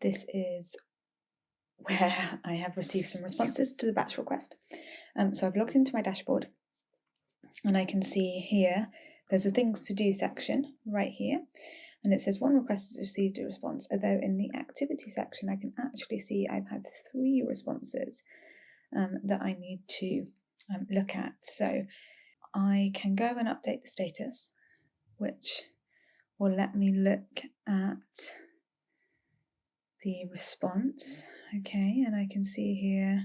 this is where I have received some responses to the batch request. Um, so I've logged into my dashboard and I can see here there's a things to do section right here and it says one request has received a response although in the activity section I can actually see I've had three responses um, that I need to um, look at so I can go and update the status which will let me look at the response. Okay and I can see here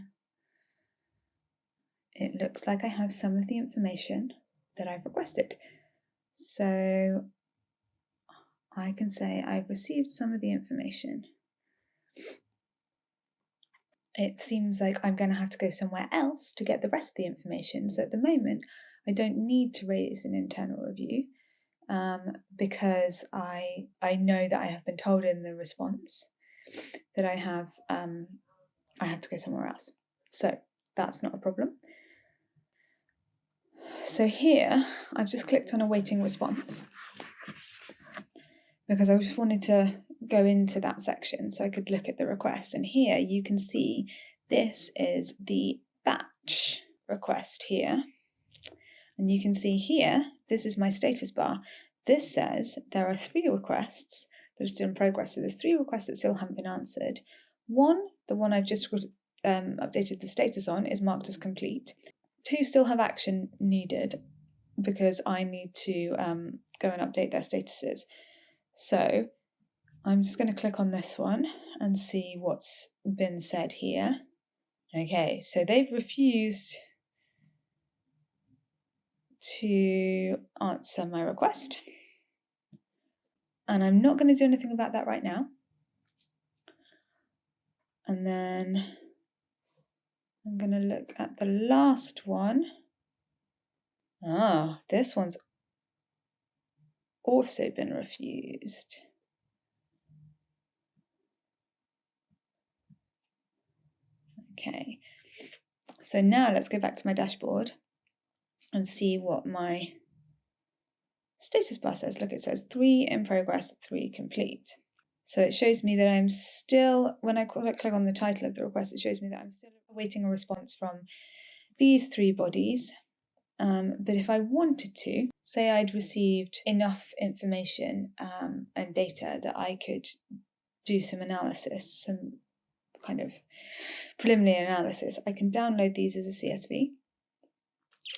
it looks like I have some of the information that I've requested. So I can say I've received some of the information. It seems like I'm going to have to go somewhere else to get the rest of the information. So at the moment I don't need to raise an internal review um, because I I know that I have been told in the response that I have um, I have to go somewhere else. So that's not a problem. So here I've just clicked on a waiting response because I just wanted to go into that section so I could look at the request. And here you can see this is the batch request here. And you can see here, this is my status bar. This says there are three requests that are still in progress. So there's three requests that still haven't been answered. One, the one I've just um, updated the status on, is marked as complete. Two still have action needed because I need to um, go and update their statuses. So I'm just going to click on this one and see what's been said here. Okay, so they've refused to answer my request. And I'm not going to do anything about that right now. And then I'm going to look at the last one. Ah, this one's also been refused. Okay, so now let's go back to my dashboard and see what my status bar says. Look, it says three in progress, three complete. So it shows me that I'm still, when I click on the title of the request, it shows me that I'm still awaiting a response from these three bodies. Um, but if I wanted to, say I'd received enough information um, and data that I could do some analysis, some kind of preliminary analysis, I can download these as a CSV.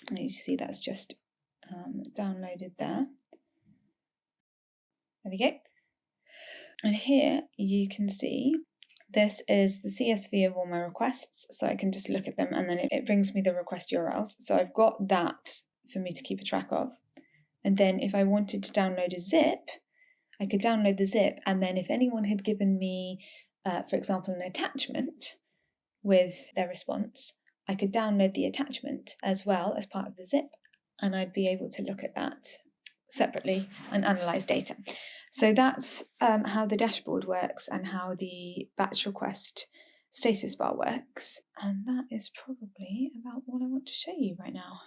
And you see that's just um, downloaded there. There we go. And here you can see this is the CSV of all my requests, so I can just look at them and then it, it brings me the request URLs. So I've got that for me to keep a track of. And then if I wanted to download a zip, I could download the zip and then if anyone had given me, uh, for example, an attachment with their response, I could download the attachment as well as part of the zip and I'd be able to look at that separately and analyze data. So that's um, how the dashboard works and how the batch request status bar works. And that is probably about all I want to show you right now.